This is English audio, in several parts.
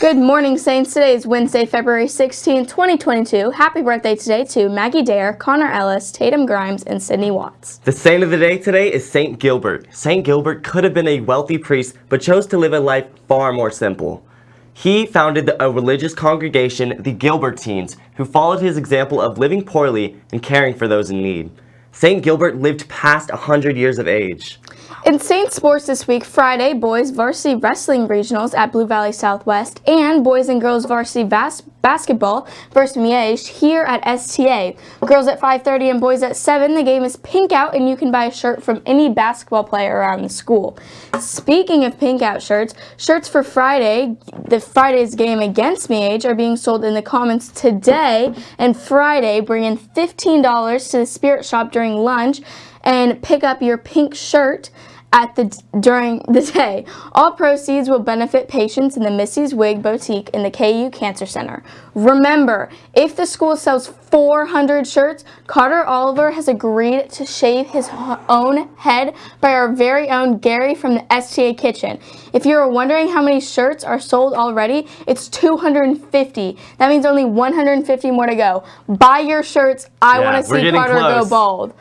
Good morning, Saints. Today is Wednesday, February 16, 2022. Happy birthday today to Maggie Dare, Connor Ellis, Tatum Grimes, and Sydney Watts. The saint of the day today is Saint Gilbert. Saint Gilbert could have been a wealthy priest, but chose to live a life far more simple. He founded a religious congregation, the Gilbertines, who followed his example of living poorly and caring for those in need. Saint Gilbert lived past 100 years of age. In Saint Sports this week, Friday, boys varsity wrestling regionals at Blue Valley Southwest and boys and girls varsity bas basketball versus Miege here at STA. Girls at 5.30 and boys at 7. The game is pink out and you can buy a shirt from any basketball player around the school. Speaking of pink out shirts, shirts for Friday, the Friday's game against Miege are being sold in the Commons today and Friday, bringing $15 to the Spirit Shop during lunch and pick up your pink shirt at the during the day. All proceeds will benefit patients in the Missy's Wig Boutique in the KU Cancer Center. Remember, if the school sells 400 shirts, Carter Oliver has agreed to shave his own head by our very own Gary from the STA Kitchen. If you're wondering how many shirts are sold already, it's 250. That means only 150 more to go. Buy your shirts. I yeah, want to see Carter close. go bald.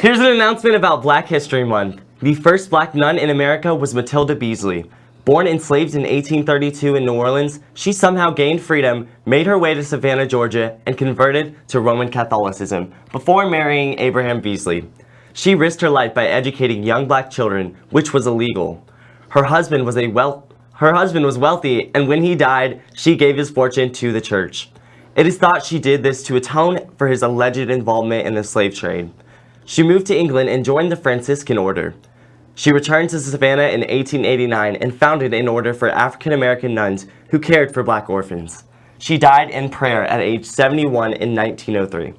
Here's an announcement about Black History Month. The first black nun in America was Matilda Beasley. Born enslaved in 1832 in New Orleans, she somehow gained freedom, made her way to Savannah, Georgia, and converted to Roman Catholicism before marrying Abraham Beasley. She risked her life by educating young black children, which was illegal. Her husband was a well her husband was wealthy, and when he died, she gave his fortune to the church. It is thought she did this to atone for his alleged involvement in the slave trade. She moved to England and joined the Franciscan order. She returned to Savannah in 1889 and founded an order for African American nuns who cared for black orphans. She died in prayer at age 71 in 1903.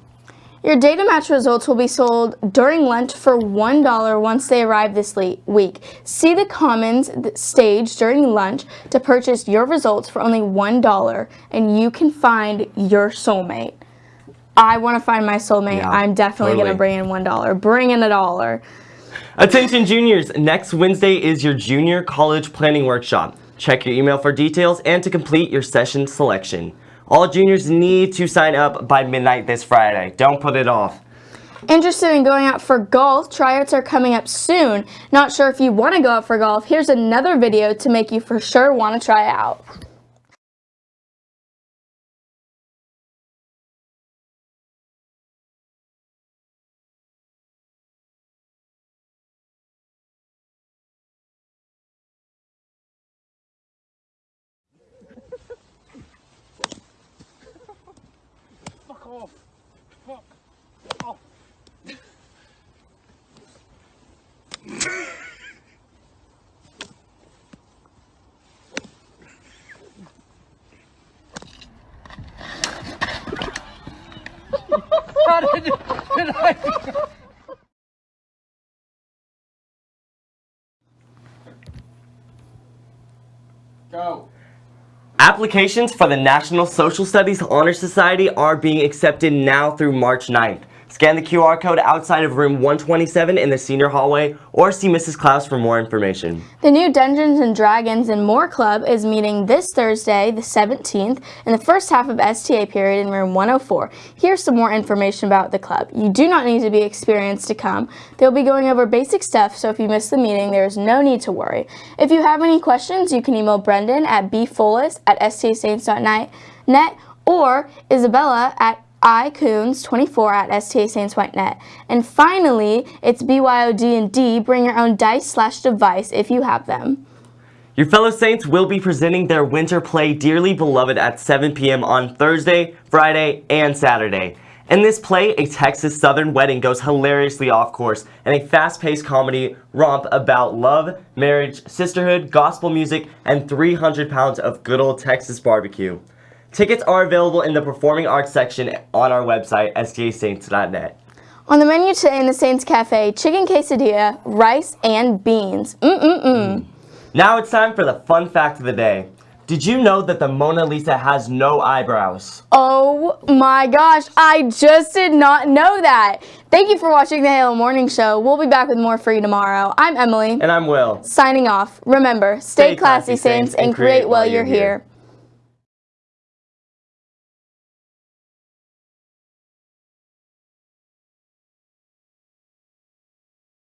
Your data match results will be sold during lunch for $1 once they arrive this week. See the Commons stage during lunch to purchase your results for only $1 and you can find your soulmate. I want to find my soulmate. Yeah, I'm definitely totally. going to bring in $1. Bring in a dollar. Attention juniors, next Wednesday is your junior college planning workshop. Check your email for details and to complete your session selection. All juniors need to sign up by midnight this Friday. Don't put it off. Interested in going out for golf? Tryouts are coming up soon. Not sure if you want to go out for golf? Here's another video to make you for sure want to try out. Off. Fuck off. How did, did I... Go. Applications for the National Social Studies Honor Society are being accepted now through March 9th. Scan the QR code outside of room 127 in the senior hallway or see Mrs. Klaus for more information. The new Dungeons and Dragons and More Club is meeting this Thursday, the 17th, in the first half of STA period in room 104. Here's some more information about the club. You do not need to be experienced to come. They'll be going over basic stuff, so if you miss the meeting, there is no need to worry. If you have any questions, you can email Brendan at bfullest at stasaints.net or Isabella at iCoons24 at STASaints.net. And finally, it's BYOD&D, bring your own dice slash device if you have them. Your fellow Saints will be presenting their winter play Dearly Beloved at 7 p.m. on Thursday, Friday, and Saturday. In this play, a Texas Southern wedding goes hilariously off course and a fast-paced comedy romp about love, marriage, sisterhood, gospel music, and 300 pounds of good old Texas barbecue. Tickets are available in the Performing Arts section on our website, stasaints.net. On the menu today in the Saints Cafe, chicken quesadilla, rice, and beans. Mm-mm-mm. Mm. Now it's time for the fun fact of the day. Did you know that the Mona Lisa has no eyebrows? Oh my gosh, I just did not know that. Thank you for watching the Halo Morning Show. We'll be back with more for you tomorrow. I'm Emily. And I'm Will. Signing off. Remember, stay, stay classy, classy, Saints, and create while you're here. here.